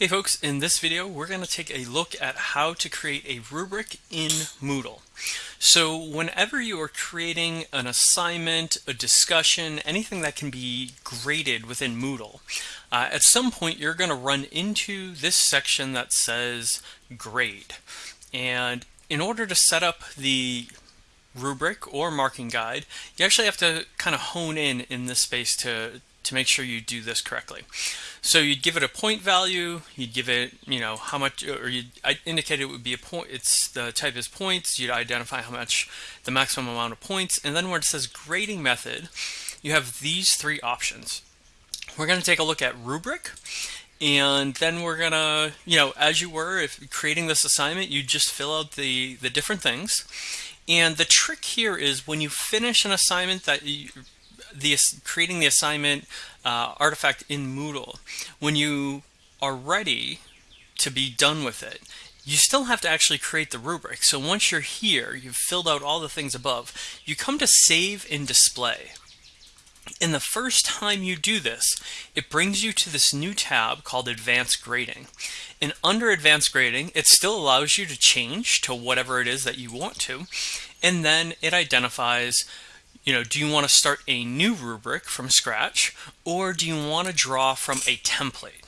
Hey folks, in this video we're going to take a look at how to create a rubric in Moodle. So whenever you are creating an assignment, a discussion, anything that can be graded within Moodle, uh, at some point you're going to run into this section that says grade. And in order to set up the rubric or marking guide, you actually have to kind of hone in in this space to, to make sure you do this correctly. So you'd give it a point value, you'd give it, you know, how much, or you'd indicate it would be a point, it's the type is points, you'd identify how much, the maximum amount of points, and then where it says grading method, you have these three options. We're going to take a look at rubric, and then we're gonna, you know, as you were if creating this assignment, you just fill out the, the different things. And the trick here is when you finish an assignment that you, the creating the assignment uh, artifact in Moodle, when you are ready to be done with it, you still have to actually create the rubric. So once you're here, you've filled out all the things above, you come to save and display. And the first time you do this, it brings you to this new tab called Advanced Grading. And under Advanced Grading, it still allows you to change to whatever it is that you want to. And then it identifies you know, do you want to start a new rubric from scratch or do you want to draw from a template?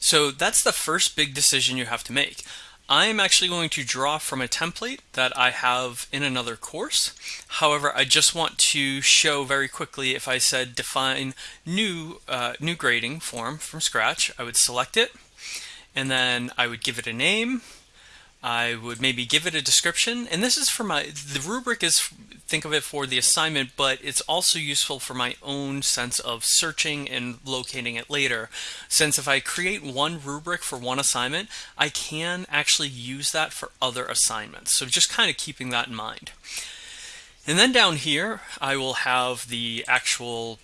So that's the first big decision you have to make. I'm actually going to draw from a template that I have in another course. However, I just want to show very quickly if I said define new, uh, new grading form from scratch, I would select it and then I would give it a name I would maybe give it a description. And this is for my, the rubric is, think of it for the assignment, but it's also useful for my own sense of searching and locating it later. Since if I create one rubric for one assignment, I can actually use that for other assignments. So just kind of keeping that in mind. And then down here, I will have the actual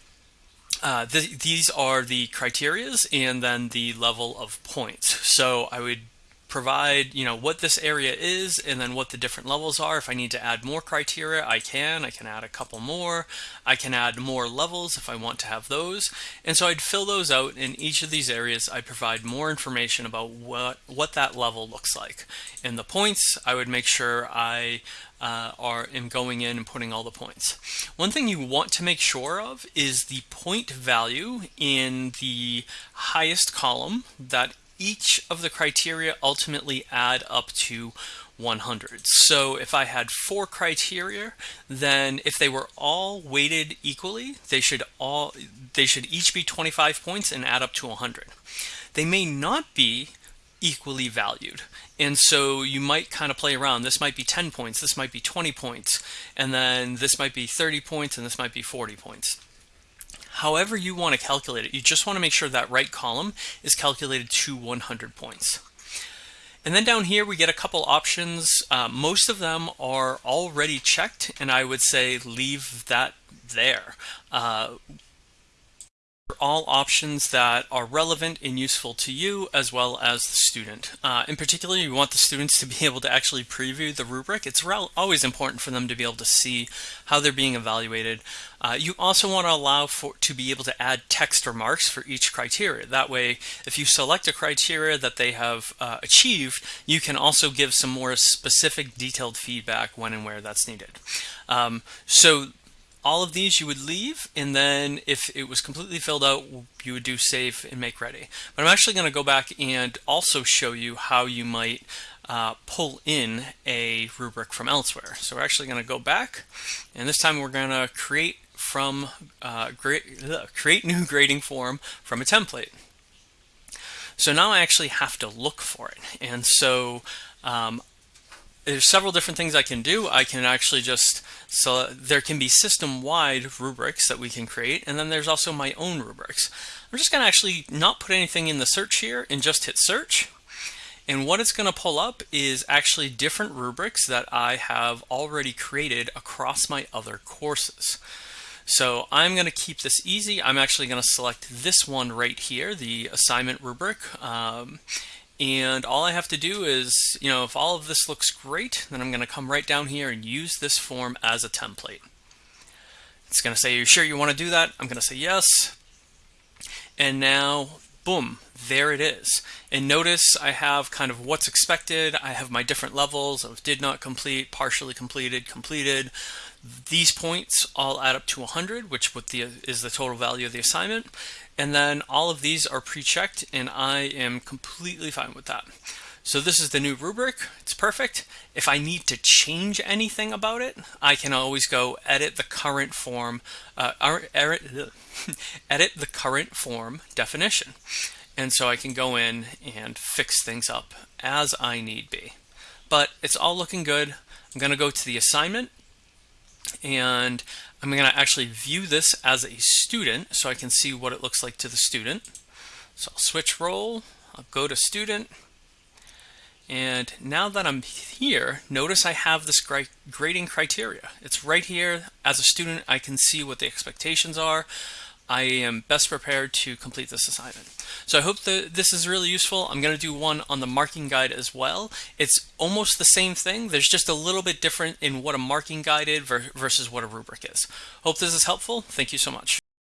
uh, th these are the criterias and then the level of points. So I would provide you know what this area is and then what the different levels are. If I need to add more criteria I can. I can add a couple more. I can add more levels if I want to have those. And so I'd fill those out in each of these areas. I provide more information about what what that level looks like. In the points I would make sure I uh, are am going in and putting all the points. One thing you want to make sure of is the point value in the highest column that each of the criteria ultimately add up to 100. So if I had four criteria, then if they were all weighted equally, they should all they should each be 25 points and add up to 100. They may not be equally valued. And so you might kind of play around. This might be 10 points, this might be 20 points, and then this might be 30 points, and this might be 40 points however you want to calculate it. You just want to make sure that right column is calculated to 100 points. And then down here we get a couple options. Uh, most of them are already checked and I would say leave that there. Uh, all options that are relevant and useful to you as well as the student. Uh, in particular, you want the students to be able to actually preview the rubric. It's always important for them to be able to see how they're being evaluated. Uh, you also want to allow for to be able to add text remarks for each criteria. That way, if you select a criteria that they have uh, achieved, you can also give some more specific detailed feedback when and where that's needed. Um, so all of these you would leave and then if it was completely filled out you would do save and make ready. But I'm actually going to go back and also show you how you might uh, pull in a rubric from elsewhere. So we're actually going to go back and this time we're going to create from uh, create new grading form from a template. So now I actually have to look for it. And so um, there's several different things I can do. I can actually just, so there can be system-wide rubrics that we can create, and then there's also my own rubrics. I'm just going to actually not put anything in the search here and just hit search. And what it's going to pull up is actually different rubrics that I have already created across my other courses. So I'm going to keep this easy. I'm actually going to select this one right here, the assignment rubric. Um, and all I have to do is, you know, if all of this looks great, then I'm going to come right down here and use this form as a template. It's going to say, are you sure you want to do that? I'm going to say yes. And now, boom, there it is. And notice I have kind of what's expected. I have my different levels of did not complete, partially completed, completed. These points all add up to 100, which the, is the total value of the assignment. And then all of these are pre-checked and I am completely fine with that. So this is the new rubric. It's perfect. If I need to change anything about it, I can always go edit the current form, uh, edit the current form definition. And so I can go in and fix things up as I need be. But it's all looking good. I'm going to go to the assignment and I'm going to actually view this as a student so I can see what it looks like to the student. So I'll switch role, I'll go to student, and now that I'm here, notice I have this grading criteria. It's right here. As a student, I can see what the expectations are. I am best prepared to complete this assignment. So I hope that this is really useful. I'm going to do one on the marking guide as well. It's almost the same thing. There's just a little bit different in what a marking guide is versus what a rubric is. Hope this is helpful. Thank you so much.